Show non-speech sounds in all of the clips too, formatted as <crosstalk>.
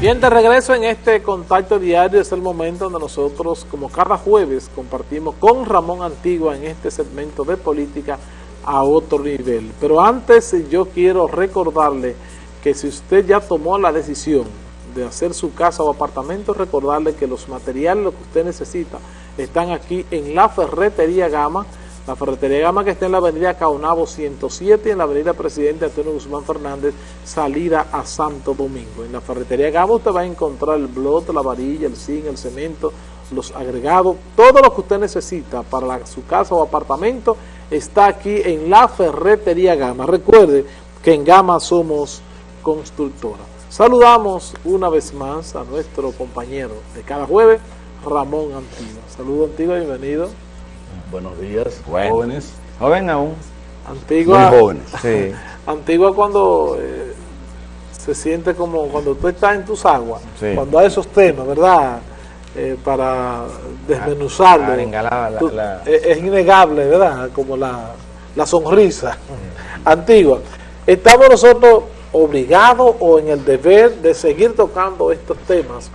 Bien, de regreso en este contacto diario es el momento donde nosotros, como cada jueves, compartimos con Ramón Antigua en este segmento de política a otro nivel. Pero antes yo quiero recordarle que si usted ya tomó la decisión de hacer su casa o apartamento, recordarle que los materiales, que usted necesita, están aquí en la Ferretería Gama, la Ferretería Gama que está en la avenida Caonabo 107 y en la avenida Presidente Antonio Guzmán Fernández, salida a Santo Domingo. En la Ferretería Gama usted va a encontrar el blot, la varilla, el zinc, el cemento, los agregados, todo lo que usted necesita para su casa o apartamento está aquí en la Ferretería Gama. Recuerde que en Gama somos constructora. Saludamos una vez más a nuestro compañero de cada jueves, Ramón Antigua. Saludos Antigua, bienvenido. Buenos días, jóvenes. Joven aún. Antigua, Muy jóvenes. <laughs> Sí. Antigua cuando eh, se siente como cuando tú estás en tus aguas, Sí. cuando hay esos temas, ¿verdad? Eh, para desmenuzarlo. Arengar la- Tú- la- Es, es innegable, ¿verdad? Como la, la sonrisa. Antigua, ¿estamos nosotros obligados o en el deber de seguir tocando estos temas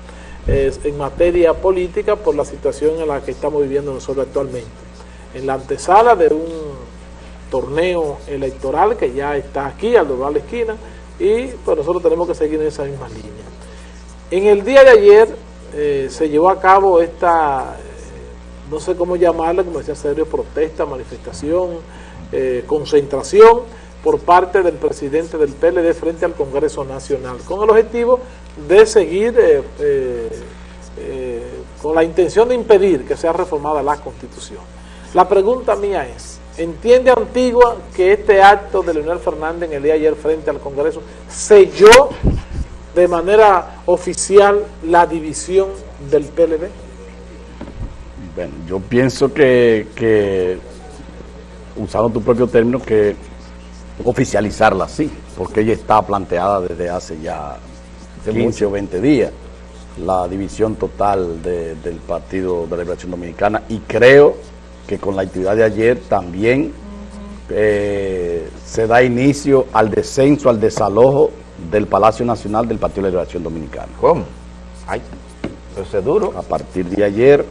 eh, en materia política por la situación en la que estamos viviendo nosotros actualmente? En la antesala de un torneo electoral que ya está aquí, al doblar la esquina, y pues nosotros tenemos que seguir en esa misma línea. En el día de ayer eh, se llevó a cabo esta, eh, no sé cómo llamarla, como decía Sergio, protesta, manifestación, eh, concentración por parte del presidente del PLD frente al Congreso Nacional, con el objetivo de seguir con la intención de impedir que sea reformada la Constitución. La pregunta mía es, ¿entiende Antigua que este acto de Leonel Fernández en el día de ayer frente al Congreso selló de manera oficial la división del PLD? Bueno, yo pienso que, que, usando tu propio término, que oficializarla así, porque ella está planteada desde hace ya 15 o 20 días, la división total de- del Partido de la Liberación Dominicana, y creo que con la actividad de ayer también eh, se da inicio al descenso, al desalojo del Palacio Nacional del Partido de la Liberación Dominicana. ¿Cómo? Ay, eso es duro. A partir de ayer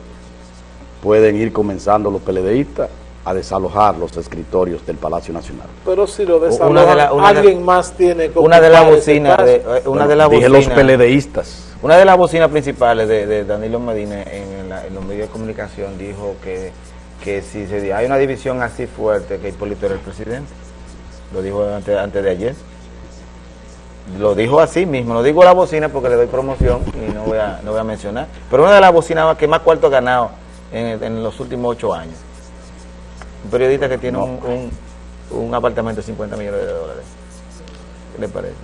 pueden ir comenzando los PLDistas a desalojar los escritorios del Palacio Nacional. Pero si lo desalojan, de la- una de- alguien más tiene que Una de las bocinas, de, eh, una de las Dije los bocinas, PLDistas. una de las bocinas principales de, de Danilo Medina en, la- en los medios de comunicación dijo que, que si se, hay una división así fuerte que Hipólito era el presidente. Lo dijo antes, antes de ayer. Lo dijo así mismo, no digo la bocina porque le doy promoción y no voy a, no voy a mencionar. Pero una de las bocinas que más cuarto ha ganado en, en los últimos ocho años. Un periodista que tiene un, un, un apartamento de 50 millones de dólares. ¿Qué le parece?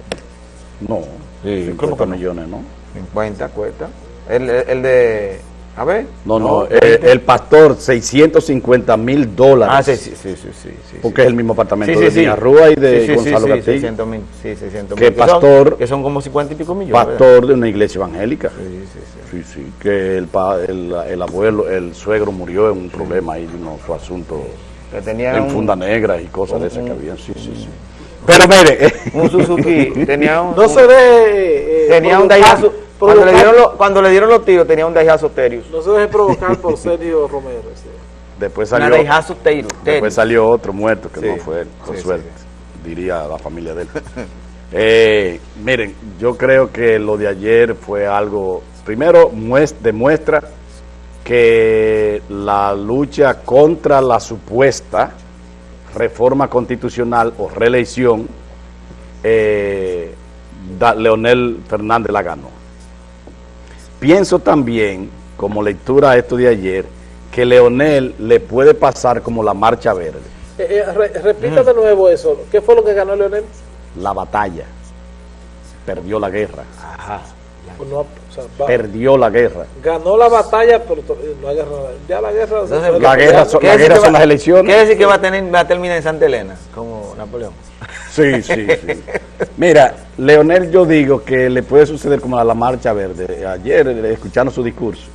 No, Sí, 50 ¿cómo que no? millones, ¿no? 50 cuesta. El, el, el de. A ver. No, no, eh, 20. el pastor, 650 mil dólares. Ah, sí, sí, sí, sí, sí, Porque sí. es el mismo apartamento Sí, sí, de sí. Villarrúa y de Sí, sí, Gonzalo sí, sí, Castillo. 600 mil, sí, 600 Que mil. son- pastor- que son como 50 y pico millones. ¿verdad? Pastor de una iglesia evangélica. Sí, sí, sí. Sí, sí, que el, el, el abuelo, el suegro murió en un problema ahí, no, su asunto Que tenía en un, funda negra y cosas un- de esas que un- había. Sí, sí, sí. Pero mire, un Suzuki. <laughs> tenía un. No se deje... eh, tenía un Daihatsu. Cuando le, dieron los, cuando le dieron los tiros, tenía un Daihatsu Terius. No se deje provocar por <laughs> Sergio Romero. sí. después Una salió, Daihatsu Terius. después salió otro muerto que Sí, no fue él, con sí, sí, suerte, diría la familia de él. <laughs> Eh, miren, yo creo que lo de ayer fue algo, primero mues- demuestra que la lucha contra la supuesta reforma constitucional o reelección, eh, da- Leonel Fernández la ganó. Pienso también, como lectura a esto de ayer, que Leonel le puede pasar como la marcha verde, Eh, eh, re- repita de nuevo eso. ¿Qué fue lo que ganó Leonel? la batalla, perdió la guerra, no, o sea, va- perdió la guerra. ganó la batalla, pero eh, la guerra, ya la guerra... Entonces, La guerra son- ¿Qué la guerra son va- las elecciones. ¿Qué decir que va a, tener, va a terminar en Santa Elena, como Napoleón? Sí, sí, sí. Mira, Leonel, yo digo que le puede suceder como a la Marcha Verde. Ayer, eh, escuchando su discurso,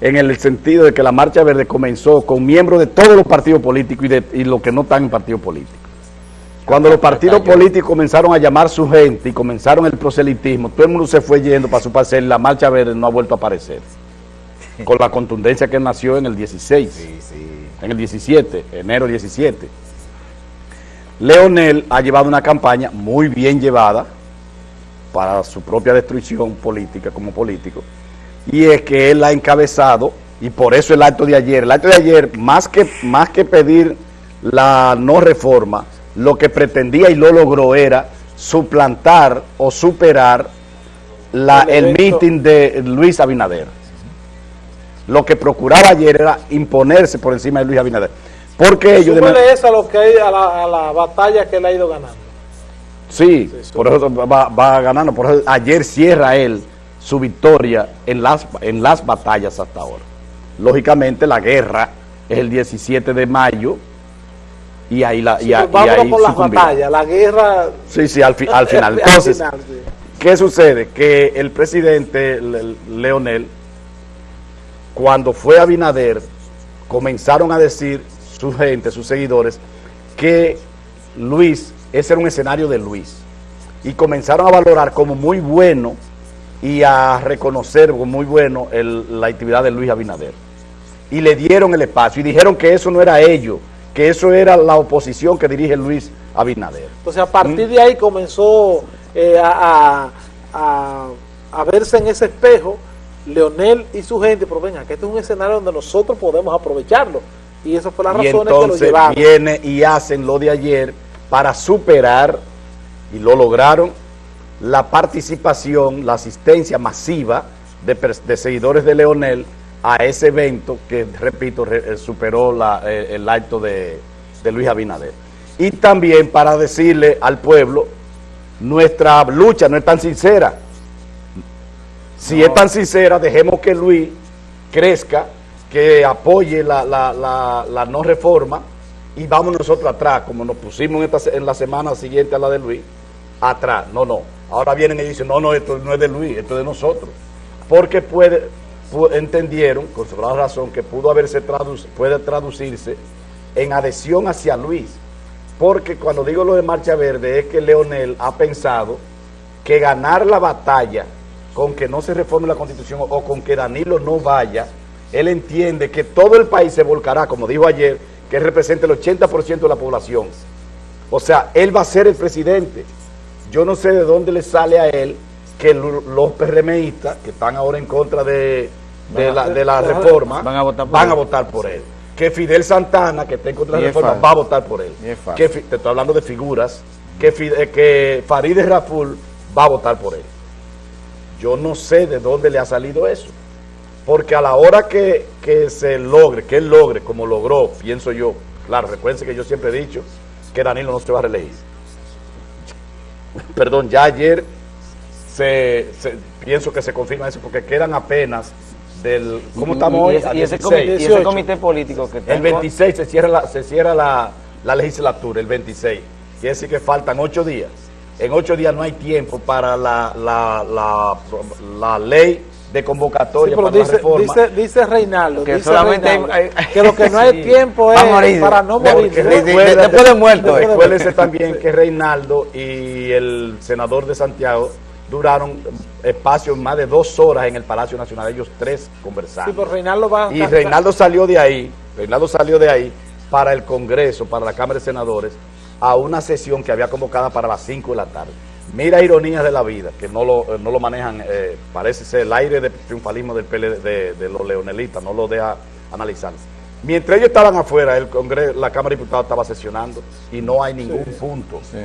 en el sentido de que la Marcha Verde comenzó con miembros de todos los partidos políticos y, de, y los que no están en partidos políticos. Cuando los partidos políticos comenzaron a llamar su gente y comenzaron el proselitismo, todo el mundo se fue yendo para su parcela y la marcha verde no ha vuelto a aparecer. <laughs> Con la contundencia que nació en el 16, Sí, sí. en el 17, enero 17. Leonel ha llevado una campaña muy bien llevada para su propia destrucción política como político, y es que él ha encabezado, y por eso el acto de ayer, el acto de ayer, más que, más que pedir la no reforma, lo que pretendía y lo logró era suplantar o superar la, El el meeting de Luis Abinader. Lo que procuraba ayer era imponerse por encima de Luis Abinader. Porque ellos... Súmele eso a, lo que hay, a, la, a la batalla que él ha ido ganando. Sí, Sí, por eso va, va ganando. Por eso ayer cierra él su victoria en las, en las batallas hasta ahora. Lógicamente la guerra es el 17 de mayo y ahí la y, Sí, a- pues y ahí por las batallas, la guerra Sí, sí, al, fi- al <laughs> final. al Entonces, final, sí. ¿qué sucede? Que el presidente Le- Leonel, cuando fue a Binader, comenzaron a decir su gente, sus seguidores, que Luis, ese era un escenario de Luis. Y comenzaron a valorar como muy bueno y a reconocer como muy bueno la actividad de Luis Abinader. Y le dieron el espacio y dijeron que eso no era ellos, que eso era la oposición que dirige Luis Abinader. Entonces a partir de ahí comenzó eh, a- a verse en ese espejo Leonel y su gente, pero venga, que este es un escenario donde nosotros podemos aprovecharlo. Y eso fue la razón que lo entonces llevaron. viene y hacen lo de ayer para superar, y lo lograron, la participación, la asistencia masiva de, seguidores de Leonel a ese evento que, repito, re- eh, superó la- eh, el acto de, de Luis Abinader. Y también para decirle al pueblo, nuestra lucha no es tan sincera. Si es tan sincera, dejemos que Luis crezca, que apoye la, la- la- no reforma y vamos nosotros atrás, como nos pusimos en, la semana siguiente a la de Luis, atrás. No, no. Ahora vienen y dicen, no, no, esto no es de Luis, esto es de nosotros. Porque puede, pu- entendieron, con sobrada razón, que pudo haberse traduc- puede traducirse en adhesión hacia Luis. Porque cuando digo lo de Marcha Verde es que Leonel ha pensado que ganar la batalla con que no se reforme la constitución o con que Danilo no vaya, él entiende que todo el país se volcará, como dijo ayer, que representa el 80% de la población. O sea, él va a ser el presidente. Yo no sé de dónde le sale a él que lo- los PRMistas, que están ahora en contra de, de la, de la reforma, Van a votar por él. a votar por él. Que Fidel Santana, que está en contra de la reforma, va a votar por él. Que te estoy hablando de figuras. Que, Fide- que Farideh Raful va a votar por él. Yo no sé de dónde le ha salido eso. Porque a la hora que, que se logre, que él logre, como logró, pienso yo, claro, recuérdense que yo siempre he dicho que Danilo no se va a reelegir. Perdón, ya ayer se, se- pienso que se confirma eso porque quedan apenas del... ¿Cómo Y- estamos y hoy? ese- Y ese, 16. comité, y ese 18. comité político que El en contra- 26 se cierra la, se cierra la, la legislatura, el 26. Quiere decir que faltan ocho días. En ocho días no hay tiempo para la, la, la, la ley de Sí, convocatoria pero para la dice, reforma. dice, dice Reinaldo, Que dice solamente hay- Reinaldo, hay- que lo que no hay <laughs> Sí. tiempo es para no morir. después de muerto, de eh. <laughs> También que Reinaldo y el senador de Santiago duraron espacios más de dos horas en el Palacio Nacional, ellos tres conversando. Sí, pero Reinaldo va Y Reinaldo salió de ahí, Reinaldo salió de ahí para el Congreso, para la Cámara de Senadores, a una sesión que había convocada para las 5 de la tarde. Mira ironías de la vida, que no lo, eh, no lo manejan, eh, parece ser el aire de triunfalismo del PL, de, de los leonelistas, no lo deja analizar. Mientras ellos estaban afuera, el Congreso, la Cámara de Diputados estaba sesionando y no hay ningún punto. Sí,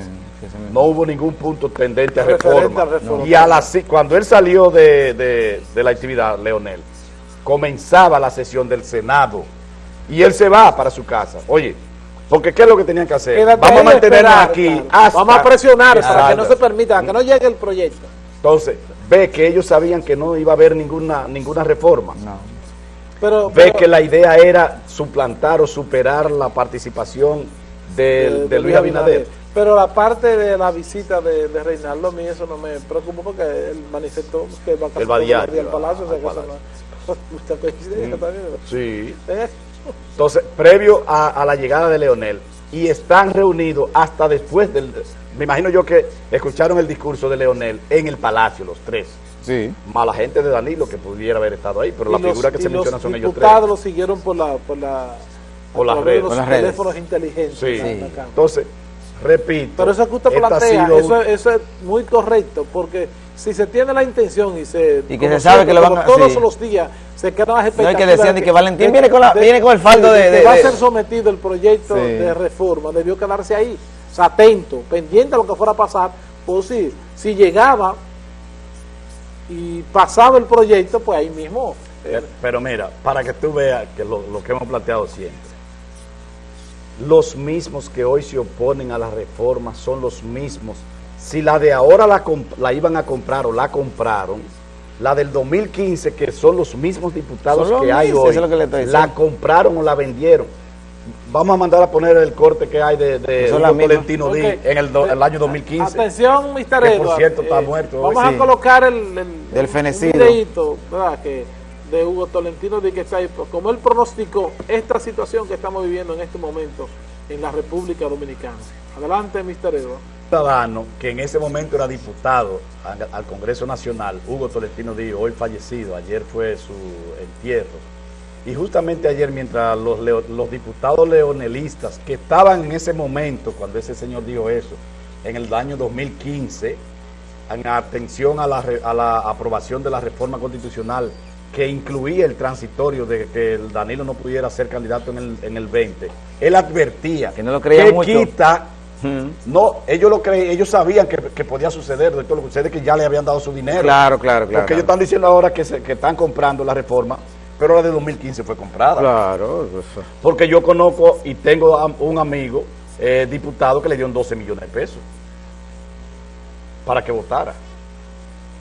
No hubo ningún punto tendente a reforma. a reforma. Y a cuando él salió de, de- de la actividad, Leonel, comenzaba la sesión del Senado y él se va para su casa. Oye, porque ¿qué es lo que tenían que hacer? Quédate Vamos a mantenernos aquí. hasta Vamos a presionar para que no se permita, que no llegue el proyecto. Entonces, ve que ellos sabían que no iba a haber ninguna, ninguna reforma. No. Pero, Ve pero- que la idea era suplantar o superar la participación de, de Luis Abinader. Pero la parte de la visita de, de Reinaldo, a mí eso no me preocupa porque él manifestó que va a al a- palacio, o sea que eso palacio. <laughs> no mucha coincidencia también. Sí. ¿Eh? Entonces, previo a, a la llegada de Leonel, y están reunidos hasta después del... Me imagino yo que escucharon el discurso de Leonel en el Palacio, los tres. Sí. Más la gente de Danilo que pudiera haber estado ahí, pero la los- figura que se los menciona son ellos tres. diputados lo siguieron por la... Por, la, Por las redes. los Por las redes. teléfonos inteligentes. Sí. Entonces, repito. Pero eso que usted plantea, sido eso, eso es muy correcto, porque si se tiene la intención y se... Y que se sabe que lo van a- todos sí. los días se quedan las No, y expectativas... que decían de de que Valentín viene con la- viene con el faldo de- que de- va a de- ser sometido el proyecto Sí. de reforma, debió quedarse ahí, o sea, atento, pendiente a lo que fuera a pasar, por si, si llegaba y pasaba el proyecto, pues ahí mismo... eh, Pero mira, para que tú veas que lo, lo que hemos planteado siempre, los mismos que hoy se oponen a la reforma son los mismos. Si la de ahora la, la iban a comprar o la compraron, la del 2015, que son los mismos diputados Son los que hay hoy, eso es lo que le estoy la compraron o la vendieron. Vamos a mandar a poner el corte que hay de, de. Tolentino Ok. Díaz en el, do- el año 2015. Atención, Mr. Que, por cierto, está muerto hoy, Vamos sí. a colocar el, el- Del fenecido. ¿verdad? Que de Hugo Tolentino de que está ahí, pues, como él pronosticó esta situación que estamos viviendo en este momento en la República Dominicana. Adelante, Mr. Edward. Ciudadano que en ese momento era diputado al, Congreso Nacional, Hugo Tolentino Díaz, hoy fallecido, ayer fue su entierro. Y justamente ayer, mientras los, diputados leonelistas que estaban en ese momento, cuando ese señor dijo eso, en el año 2015, en atención a la, re- a la aprobación de la reforma constitucional que incluía el transitorio de que el Danilo no pudiera ser candidato en el, en el 20, él advertía Que no lo creía que mucho. quita. No, ellos lo creen, ellos sabían que, que podía suceder, doctor, lo que sucede es que ya le habían dado su dinero. Claro, claro, claro. Porque ellos están diciendo ahora que, se- que están comprando la reforma, pero la de 2015 fue comprada. Claro, eso. Porque yo conozco y tengo a- un amigo eh, diputado que le dieron 12 millones de pesos para que votara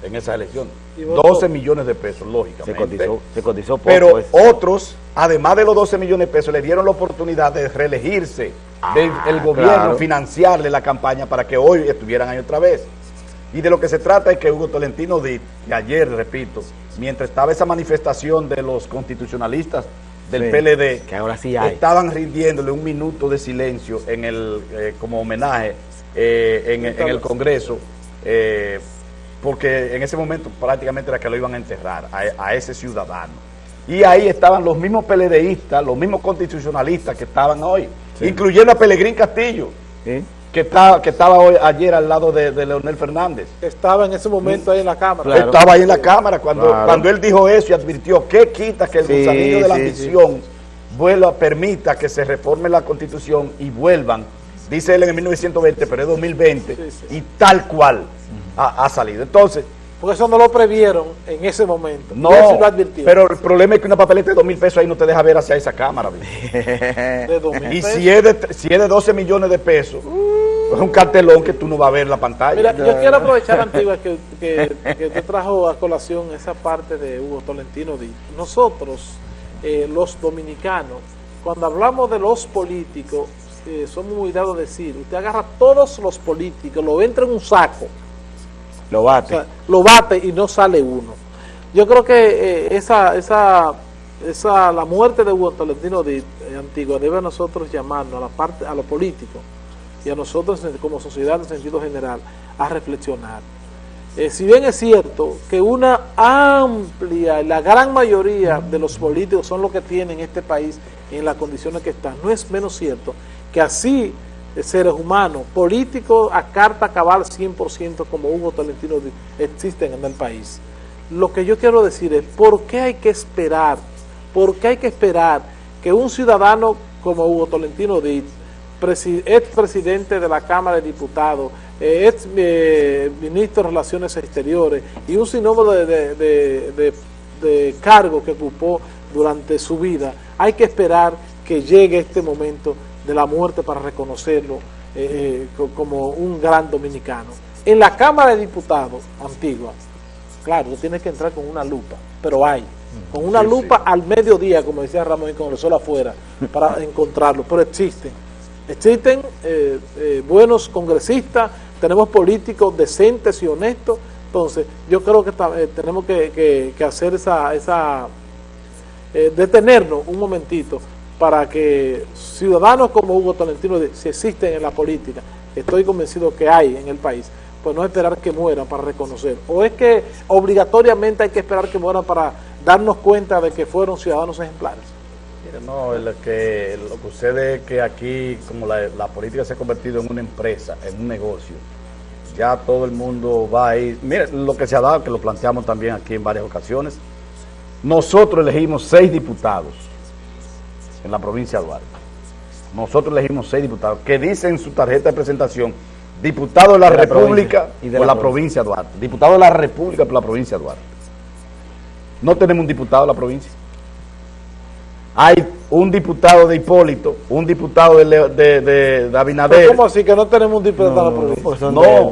en esa elección. Y votó. 12 millones de pesos, lógicamente. Se cotizó, se cotizó poco. Pero eso. otros, además de los 12 millones de pesos, le dieron la oportunidad de reelegirse, del el gobierno claro. financiarle la campaña para que hoy estuvieran ahí otra vez. Y de lo que se trata es que Hugo Tolentino que ayer, repito, mientras estaba esa manifestación de los constitucionalistas del Sí, PLD, que ahora sí hay. estaban rindiéndole un minuto de silencio en el eh, como homenaje eh, en, en el Congreso, eh, porque en ese momento prácticamente era que lo iban a enterrar a, a ese ciudadano. Y ahí estaban los mismos PLDistas, los mismos constitucionalistas que estaban hoy, Sí. incluyendo a Pelegrín Castillo, que, está, que estaba hoy ayer al lado de, de Leonel Fernández. Estaba en ese momento ahí en la Cámara. Claro. Estaba ahí en la Cámara cuando, Claro. cuando él dijo eso y advirtió que quita que el Sí, gusanillo de la sí, ambición vuelva, permita que se reforme la constitución y vuelvan, dice él en el 1920, pero es 2020, Sí, sí. y tal cual ha, ha salido. Entonces, Porque eso no lo previeron en ese momento. no, lo advirtió. pero el problema es que una papeleta de dos mil pesos ahí no te deja ver hacia esa cámara. <laughs> de 2000 <laughs> Y pesos. si es, de, si es de 12 millones de pesos, es un cartelón que tú no vas a ver la pantalla. Mira, yo quiero aprovechar, Antigua, que, que, que te trajo a colación esa parte de Hugo Tolentino Díaz. Nosotros, eh, los dominicanos, cuando hablamos de los políticos, eh, somos muy dados a decir, usted agarra a todos los políticos, lo entra en un saco, Lo bate. lo bate y no sale uno. Yo creo que eh, esa, esa, esa, la muerte de Hugo Tolentino Díaz, eh, Antigua, debe a nosotros llamarnos, a la parte, a los políticos y a nosotros como sociedad en sentido general, a reflexionar. Eh, si bien es cierto que una amplia, la gran mayoría de los políticos son los que tienen este país en las condiciones que están, no es menos cierto que así seres humanos, políticos a carta cabal 100% como Hugo Tolentino existen en el país. Lo que yo quiero decir es, ¿por qué hay que esperar? ¿Por qué hay que esperar que un ciudadano como Hugo Tolentino presi- ex presidente de la Cámara de Diputados, eh, ex eh, ministro de Relaciones Exteriores y un sinnúmero de, de, que ocupó durante su vida, hay que esperar que llegue este momento de la muerte para reconocerlo eh, eh, co- como un gran dominicano. En la Cámara de Diputados antigua, claro, tú tienes que entrar con una lupa, pero hay, con una Sí, lupa al mediodía, como decía Ramón, y con el sol afuera, <laughs> para encontrarlo, pero existen. Existen eh, buenos congresistas, tenemos políticos decentes y honestos, entonces yo creo que tenemos que, que- que hacer esa, esa detenernos un momentito para que ciudadanos como Hugo Tolentino, si existen en la política, estoy convencido que hay en el país, pues no esperar que mueran para reconocer. O es que obligatoriamente hay que esperar que mueran para darnos cuenta de que fueron ciudadanos ejemplares. Mire, no, lo que, lo que sucede es que aquí, como la, política se ha convertido en una empresa, en un negocio, ya todo el mundo va a ir. Mire, lo que se ha dado, que lo planteamos también aquí en varias ocasiones, nosotros elegimos seis diputados en la provincia de Duarte. Nosotros elegimos seis diputados que dicen en su tarjeta de presentación diputado de la, De la República provincia y de por la la provincia de Duarte. Diputado de la República por la provincia de Duarte. No tenemos un diputado de la provincia. Hay un diputado de Hipólito, un diputado de, de, de- de Abinader. ¿Cómo así que no tenemos un diputado en la provincia? porque son, No. de,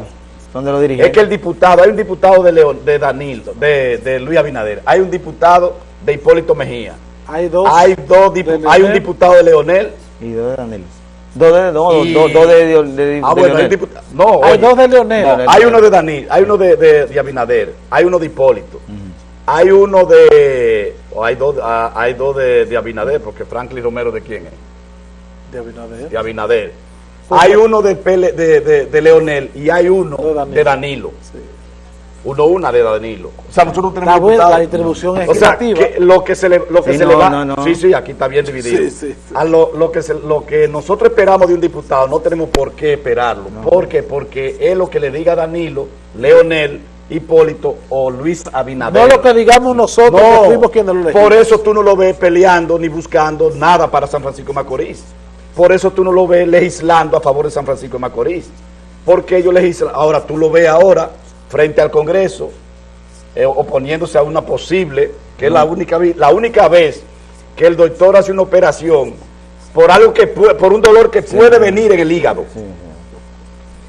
son de los dirigentes. Es que el diputado, hay un diputado de León, de Danilo, de, de Luis Abinader, hay un diputado de Hipólito Mejía, Hay dos. hay dos hay un diputado de Leonel, Y dos de Danilo. Dos de, no, Y- dos, dos de, de, de- ah de bueno, Leonel. no, Hay oye, dos de Leonel. No, hay uno de Danilo, hay uno de, de- de Abinader, hay uno de Hipólito, hay uno de, o hay dos, ah, hay dos de, de Abinader, porque Franklin Romero de quién es, de Abinader. de Abinader, Pues hay uno de, Pele- de, de, de Leonel y hay uno De Danilo. de Danilo. Sí. Uno, una de Danilo. O sea, nosotros no tenemos buena la distribución es O sea, creativa. que lo que se le, lo que Sí, se no, le va... no, no. Sí, sí, aquí está bien dividido. Sí, sí, sí. A lo, lo, que se- lo que nosotros esperamos de un diputado no tenemos por qué esperarlo. ¿Por qué? Porque es lo que le diga Danilo, Leonel, Hipólito o Luis Abinader. No lo que digamos nosotros, No, que fuimos quienes lo elegimos. por eso tú no lo ves peleando ni buscando nada para San Francisco de Macorís. Por eso tú no lo ves legislando a favor de San Francisco de Macorís. Porque ellos legislan. Ahora tú lo ves ahora frente al Congreso eh, oponiéndose a una posible, que es la única, la única vez que el doctor hace una operación por algo que por un dolor que puede venir en el hígado.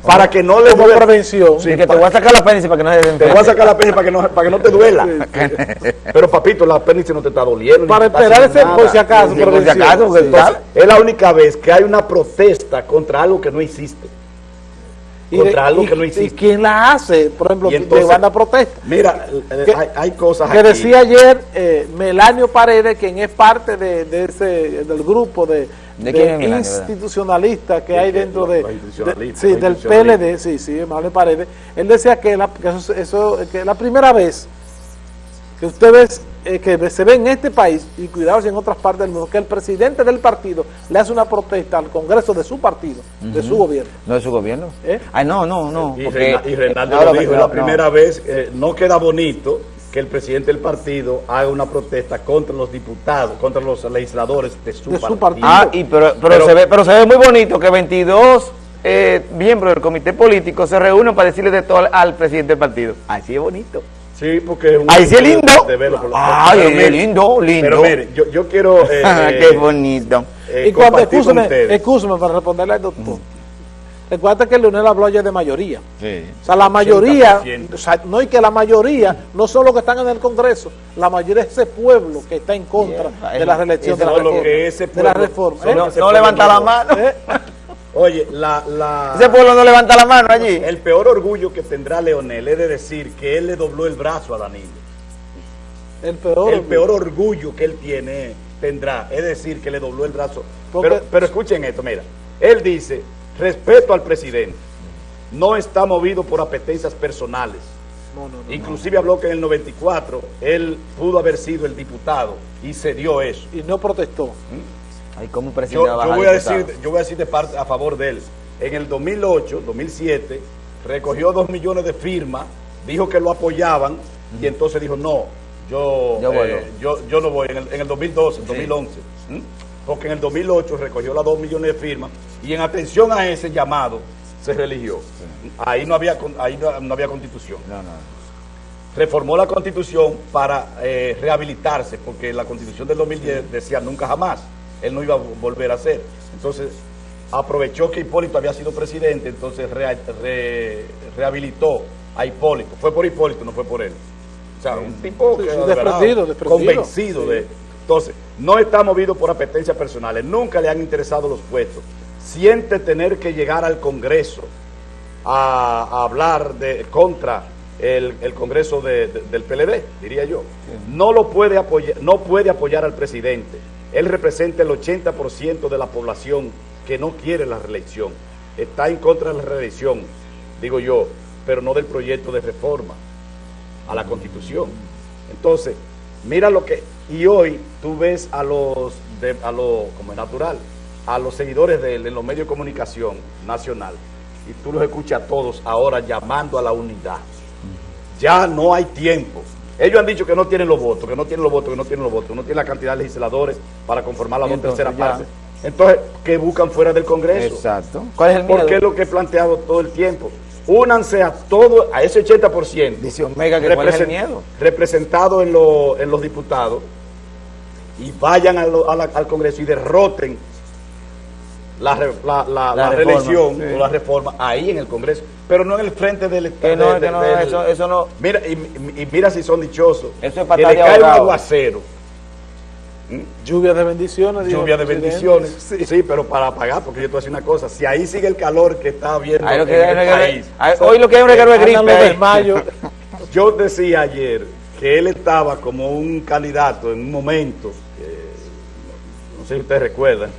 Para que no le Como duela. prevención. Sí, que te voy a sacar la apéndice para que no se te voy a sacar la apéndice para que no, para que no te duela. <laughs> Pero papito, la apéndice no te está doliendo. Para esperar ese, por si acaso, por si acaso, Entonces, es la única vez que hay una protesta contra algo que no existe. Y contra de- algo y- que no ¿Y existe. quién la hace? Por ejemplo, Y entonces- llevando a protesta. Mira, eh, Que- hay, hay cosas Que aquí. decía ayer eh, Melanio Paredes, quien es parte de, de ese, del grupo de, ¿De de institucionalistas que ¿De hay dentro de, de- sí, del. PLD, sí, sí, Melanio Paredes. Él decía que, la, que eso, eso- que la primera vez que usted ve, eh, que se ve en este país, y cuidado si en otras partes del mundo, que el presidente del partido le hace una protesta al Congreso de su partido, de su gobierno. ¿No es su gobierno? ¿Eh? Ay, no, no, no. Y, porque- y Reinaldo No, lo dijo, es no, la primera vez, eh, no queda bonito que el presidente del partido haga una protesta contra los diputados, contra los legisladores de su, De su partido. partido. Ah, y pero, pero, Pero- se ve, pero se ve muy bonito que 22 eh, miembros del comité político se reúnen para decirle de todo al, al presidente del partido. Así es bonito. Sí, porque es un Ahí sí es lindo. de verlo por los- Ay, Pero es mire, lindo, lindo. Pero mire, yo, yo quiero <laughs> eh, eh, Qué bonito. eh, y cuando, escúcheme para responderle al doctor. Recuerda que Leonel habló ayer de mayoría. Sí. O sea, la mayoría, 80%. o sea, no y que la mayoría, no son los que están en el Congreso, la mayoría es ese pueblo que está en contra Yeah. de la reelección de la reforma. de la ¿eh? No, levanta la no- mano. ¿Eh? Oye, la, la, Ese pueblo no levanta la mano allí. el peor orgullo que tendrá Leonel es de decir que él le dobló el brazo a Danilo. El peor. el peor orgullo que él tiene tendrá es decir que le dobló el brazo. Porque- Pero, pero escuchen esto, mira. Él dice, respeto al presidente, no está movido por apetencias personales. No, no, no. Inclusive habló que en el 94 él pudo haber sido el diputado y se dio eso. Y no protestó. Ay, ¿cómo Yo, yo voy a decir, yo voy a decir de parte a favor de él. En el 2008, 2007, recogió dos millones de firmas, dijo que lo apoyaban y entonces dijo no, yo, eh, yo, yo no voy. En el, en el 2012, 2011, ¿m? porque en el 2008 recogió las dos millones de firmas y en atención a ese llamado se religió. Ahí no había ahí no, no había constitución No, no. reformó la constitución para eh, rehabilitarse, porque la constitución del 2010 decía nunca jamás, él no iba a volver a ser. Entonces, aprovechó que Hipólito había sido presidente, entonces re- re- rehabilitó a Hipólito. Fue por Hipólito, no fue por él. O sea, un tipo que, desprendido, desprendido. convencido Sí. de... Entonces, no está movido por apetencias personales, nunca le han interesado los puestos. Siente tener que llegar al Congreso a, a hablar de contra el, el Congreso de- de- del PLD, diría yo. No lo puede apoyar, no puede apoyar al presidente. Él representa el 80% de la población que no quiere la reelección. Está en contra de la reelección, digo yo, pero no del proyecto de reforma a la Constitución. Entonces, mira lo que... Y hoy tú ves a los, a lo, como es natural, a los seguidores de él en los medios de comunicación nacional, y tú los escuchas a todos ahora llamando a la unidad. Ya no hay tiempo. Ellos han dicho que no tienen los votos, que no tienen los votos, que no tienen los votos, no tienen la cantidad de legisladores para conformar la dos tercera parte. Entonces, ¿qué buscan fuera del Congreso? Exacto. ¿Cuál es el miedo? Porque es lo que he planteado todo el tiempo. Únanse a todo, a ese 80%. Dice Omega que es el miedo. Representado en, lo- en los diputados y vayan a lo- a la- al Congreso y derroten la, la, la- La la reforma, reelección sí. o la reforma ahí en el Congreso, pero no en el frente del Que no, de- que no, del- eso, eso no. Mira, y, y mira si son dichosos. Eso es que patada le cae un aguacero, Lluvia de bendiciones. lluvia de presidente. bendiciones. <laughs> Sí. pero para pagar, porque yo te voy a decir una cosa, si ahí sigue el calor que está habiendo en que hay el país, hoy lo que hay es un reguero de gripe. desmayos. <laughs> Yo decía ayer que él estaba como un candidato en un momento, que, no sé si ustedes recuerdan,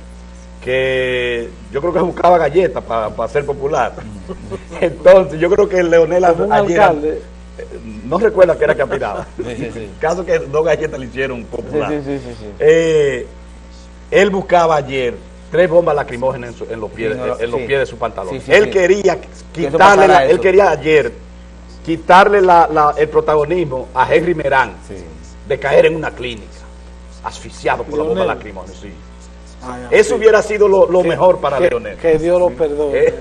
que yo creo que buscaba galletas para ser popular. <laughs> Entonces, yo creo que Leonel Como un ayer alcalde. no recuerda que era que aspiraba. <laughs> Sí, sí, sí. <laughs> Caso que dos galletas le hicieron popular. sí, sí, sí, sí. Eh, él buscaba ayer tres bombas lacrimógenas en, su- en los pies, Sí, no lo- en los sí. pies de su pantalón. Sí, sí, él sí. quería quitarle, la- él quería ayer quitarle la- la- el protagonismo a Henry Merán Sí. de caer en una clínica, asfixiado por la bomba Leonel. lacrimógena. Ay, ay, Eso hubiera sido lo, lo Que- mejor para que, Leonel. Que Dios lo perdone.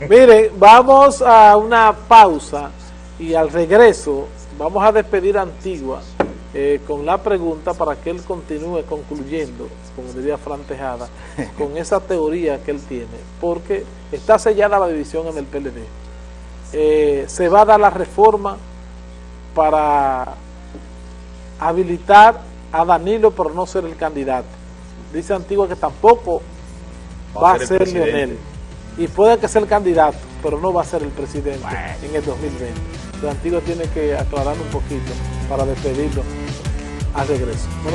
<laughs> Miren, vamos a una pausa y al regreso vamos a despedir a Antigua eh, con la pregunta para que él continúe concluyendo, como diría Fran Tejada, con esa teoría que él tiene, porque está sellada la división en el PLD. Eh, se va a dar la reforma para habilitar a Danilo por no ser el candidato. Dice Antigua que tampoco va, a ser. Leonel. Y puede que sea el candidato, pero no va a ser el presidente en el 2020. Entonces Antigua tiene que aclarar un poquito para despedirlo al regreso. No